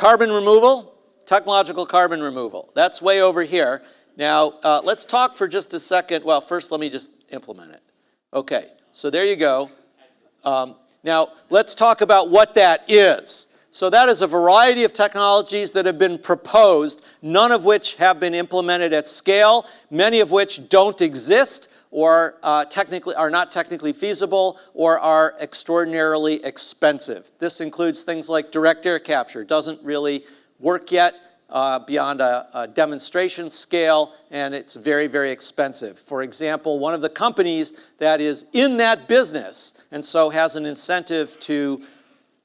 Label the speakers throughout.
Speaker 1: Carbon removal, technological carbon removal. That's way over here. Now, uh, let's talk for just a second. Well, first, let me just implement it. Okay, so there you go. Um, now, let's talk about what that is. So that is a variety of technologies that have been proposed, none of which have been implemented at scale, many of which don't exist or uh, technically are not technically feasible or are extraordinarily expensive. This includes things like direct air capture. Doesn't really work yet uh, beyond a, a, demonstration scale, and it's very, very expensive. For example, one of the companies that is in that business and so has an incentive to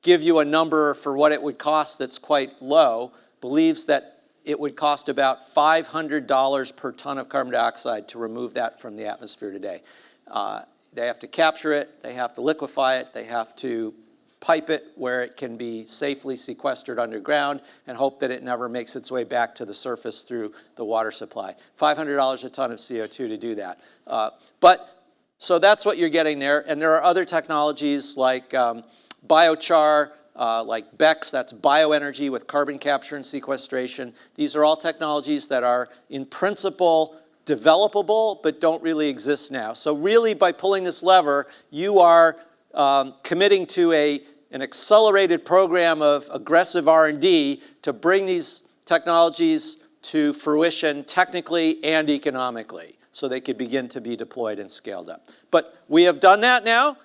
Speaker 1: give you a number for what it would cost that's quite low, believes that it would cost about $500 per ton of carbon dioxide to remove that from the atmosphere today. Uh, they have to capture it, they have to liquefy it, they have to pipe it where it can be safely sequestered underground and hope that it never makes its way back to the surface through the water supply. $500 a ton of CO2 to do that. Uh, but, so that's what you're getting there. And there are other technologies like um, biochar, uh, like BECCS, that's bioenergy with carbon capture and sequestration. These are all technologies that are in principle developable but don't really exist now. So really by pulling this lever, you are um, committing to a an accelerated program of aggressive R&D to bring these technologies to fruition technically and economically so they could begin to be deployed and scaled up. But we have done that now.